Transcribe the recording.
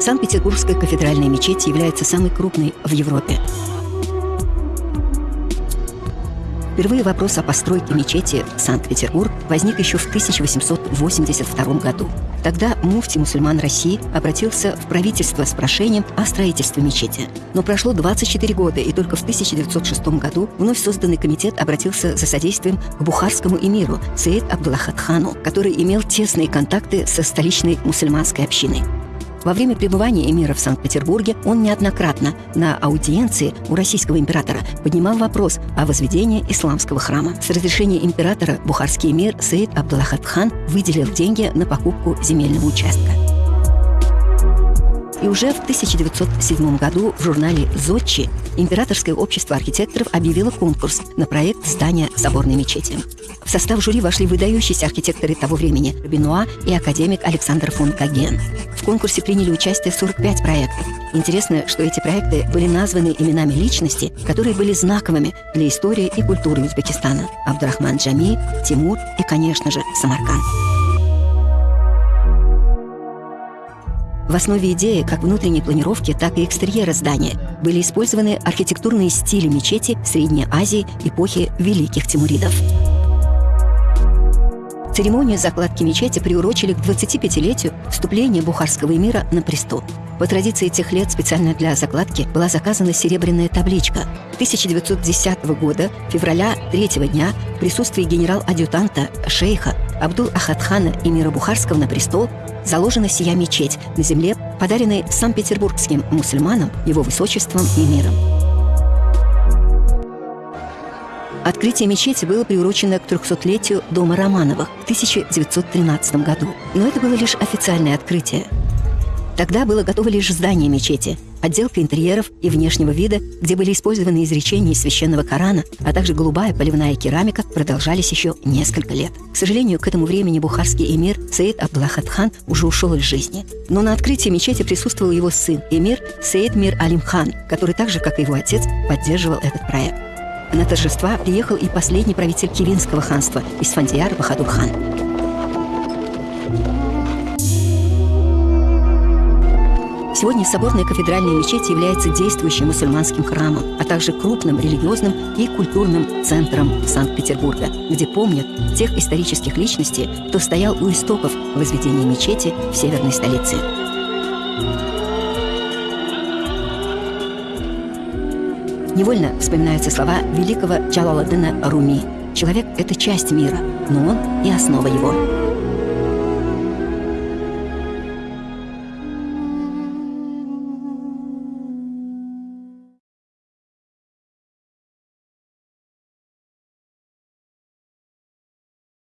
Санкт-Петербургская кафедральная мечеть является самой крупной в Европе. Впервые вопрос о постройке мечети Санкт-Петербург возник еще в 1882 году. Тогда муфти мусульман России обратился в правительство с прошением о строительстве мечети. Но прошло 24 года, и только в 1906 году вновь созданный комитет обратился за содействием к бухарскому эмиру Саид Абдуллахат хану, который имел тесные контакты со столичной мусульманской общиной. Во время пребывания эмира в Санкт-Петербурге он неоднократно на аудиенции у российского императора поднимал вопрос о возведении исламского храма. С разрешения императора бухарский эмир Саид Абдуллахат хан выделил деньги на покупку земельного участка. И уже в 1907 году в журнале «Зодчи» Императорское общество архитекторов объявило конкурс на проект здания соборной мечети. В состав жюри вошли выдающиеся архитекторы того времени Бенуа и академик Александр фон Каген. В конкурсе приняли участие 45 проектов. Интересно, что эти проекты были названы именами личностей, которые были знаковыми для истории и культуры Узбекистана. Абдурахман Джами, Тимур и, конечно же, Самарканд. В основе идеи как внутренней планировки, так и экстерьера здания были использованы архитектурные стили мечети Средней Азии эпохи Великих Тимуридов. Церемонию закладки мечети приурочили к 25-летию вступления бухарского эмира на престол. По традиции тех лет специально для закладки была заказана серебряная табличка. 1910 года, февраля 3 дня, в присутствии генерал-адъютанта шейха Абдул Ахадхана эмира Бухарского на престол заложена сия мечеть на земле, подаренной санкт-петербургским мусульманам, его высочеством и миром. Открытие мечети было приурочено к 300-летию дома Романовых в 1913 году. Но это было лишь официальное открытие. Тогда было готово лишь здание мечети, отделка интерьеров и внешнего вида, где были использованы изречения из священного Корана, а также голубая поливная керамика, продолжались еще несколько лет. К сожалению, к этому времени бухарский эмир Саид Абдулахат хан уже ушел из жизни. Но на открытии мечети присутствовал его сын, эмир Саид Мир Алим хан, который так же, как и его отец, поддерживал этот проект. На торжества приехал и последний правитель Кивинского ханства Исфандияр Бахадур Сегодня соборная кафедральная мечеть является действующим мусульманским храмом, а также крупным религиозным и культурным центром Санкт-Петербурга, где помнят тех исторических личностей, кто стоял у истоков возведения мечети в северной столице. Невольно вспоминаются слова великого Джалаладдина Руми. Человек — это часть мира, но он и основа его.